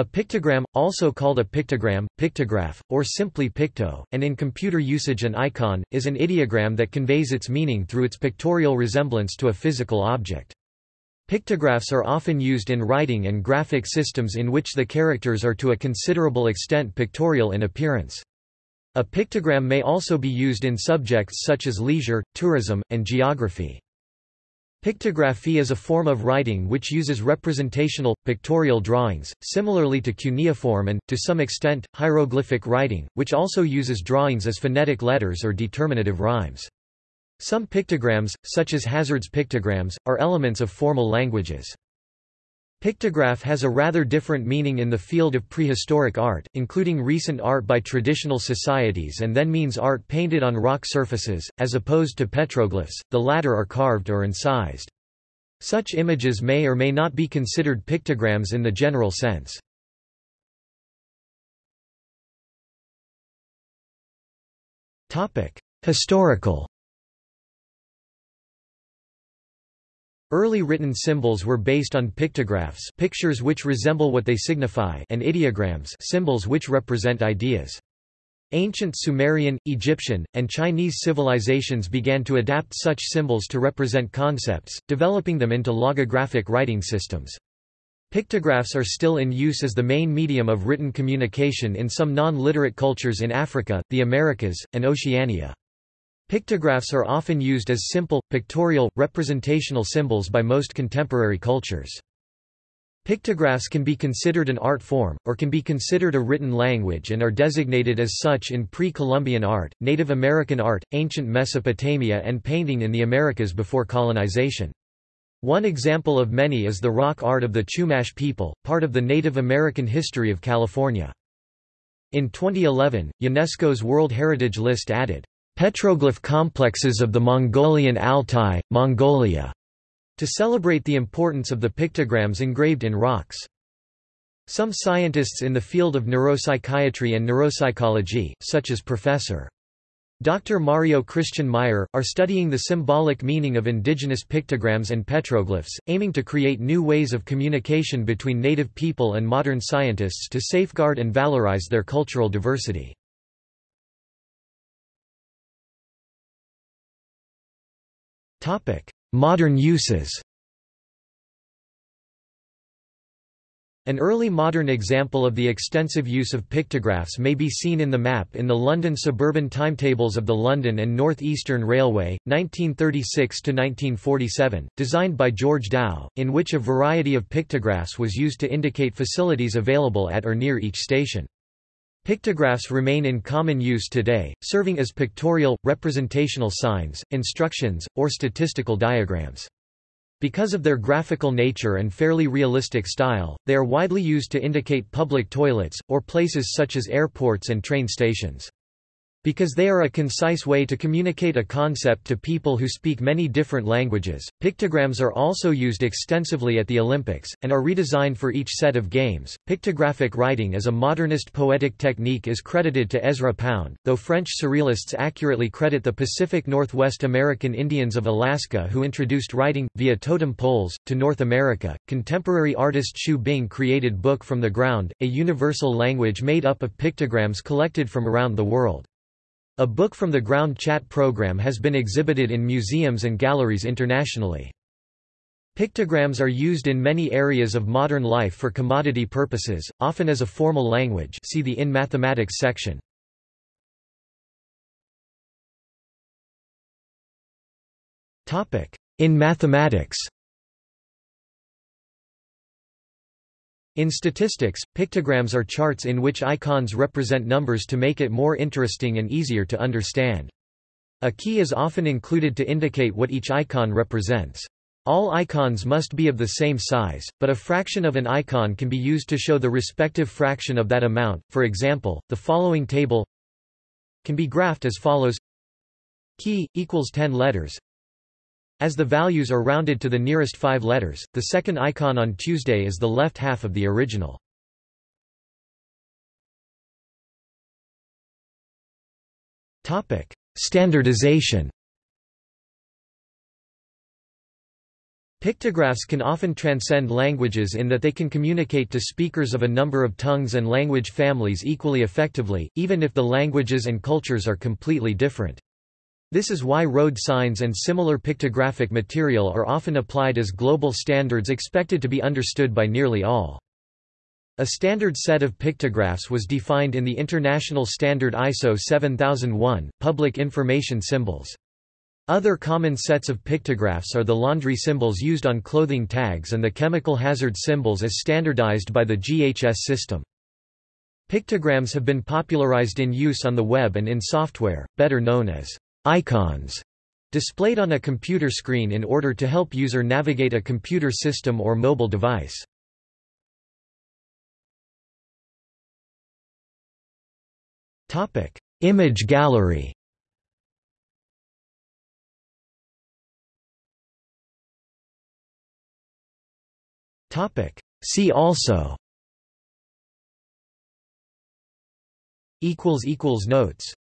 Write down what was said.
A pictogram, also called a pictogram, pictograph, or simply picto, and in computer usage an icon, is an ideogram that conveys its meaning through its pictorial resemblance to a physical object. Pictographs are often used in writing and graphic systems in which the characters are to a considerable extent pictorial in appearance. A pictogram may also be used in subjects such as leisure, tourism, and geography. Pictography is a form of writing which uses representational, pictorial drawings, similarly to cuneiform and, to some extent, hieroglyphic writing, which also uses drawings as phonetic letters or determinative rhymes. Some pictograms, such as Hazard's pictograms, are elements of formal languages. Pictograph has a rather different meaning in the field of prehistoric art, including recent art by traditional societies and then means art painted on rock surfaces, as opposed to petroglyphs, the latter are carved or incised. Such images may or may not be considered pictograms in the general sense. Historical Early written symbols were based on pictographs pictures which resemble what they signify and ideograms symbols which represent ideas. Ancient Sumerian, Egyptian, and Chinese civilizations began to adapt such symbols to represent concepts, developing them into logographic writing systems. Pictographs are still in use as the main medium of written communication in some non-literate cultures in Africa, the Americas, and Oceania. Pictographs are often used as simple, pictorial, representational symbols by most contemporary cultures. Pictographs can be considered an art form, or can be considered a written language and are designated as such in pre-Columbian art, Native American art, ancient Mesopotamia and painting in the Americas before colonization. One example of many is the rock art of the Chumash people, part of the Native American history of California. In 2011, UNESCO's World Heritage List added petroglyph complexes of the Mongolian Altai, Mongolia, to celebrate the importance of the pictograms engraved in rocks. Some scientists in the field of neuropsychiatry and neuropsychology, such as Professor. Dr. Mario Christian Meyer, are studying the symbolic meaning of indigenous pictograms and petroglyphs, aiming to create new ways of communication between native people and modern scientists to safeguard and valorize their cultural diversity. Modern uses An early modern example of the extensive use of pictographs may be seen in the map in the London suburban timetables of the London and North Eastern Railway, 1936–1947, designed by George Dow, in which a variety of pictographs was used to indicate facilities available at or near each station. Pictographs remain in common use today, serving as pictorial, representational signs, instructions, or statistical diagrams. Because of their graphical nature and fairly realistic style, they are widely used to indicate public toilets, or places such as airports and train stations. Because they are a concise way to communicate a concept to people who speak many different languages, pictograms are also used extensively at the Olympics, and are redesigned for each set of games. Pictographic writing as a modernist poetic technique is credited to Ezra Pound, though French surrealists accurately credit the Pacific Northwest American Indians of Alaska who introduced writing, via totem poles, to North America. Contemporary artist Xu Bing created Book from the Ground, a universal language made up of pictograms collected from around the world. A book from the ground chat program has been exhibited in museums and galleries internationally. Pictograms are used in many areas of modern life for commodity purposes, often as a formal language see the In Mathematics section. In mathematics In statistics, pictograms are charts in which icons represent numbers to make it more interesting and easier to understand. A key is often included to indicate what each icon represents. All icons must be of the same size, but a fraction of an icon can be used to show the respective fraction of that amount. For example, the following table can be graphed as follows key equals 10 letters as the values are rounded to the nearest five letters, the second icon on Tuesday is the left half of the original. Standardization Pictographs can often transcend languages in that they can communicate to speakers of a number of tongues and language families equally effectively, even if the languages and cultures are completely different. This is why road signs and similar pictographic material are often applied as global standards expected to be understood by nearly all. A standard set of pictographs was defined in the International Standard ISO 7001, Public Information Symbols. Other common sets of pictographs are the laundry symbols used on clothing tags and the chemical hazard symbols as standardized by the GHS system. Pictograms have been popularized in use on the web and in software, better known as icons, displayed on a computer screen in order to help user navigate a computer system or mobile device. Topic: Image gallery Topic. See also. Equals equals notes.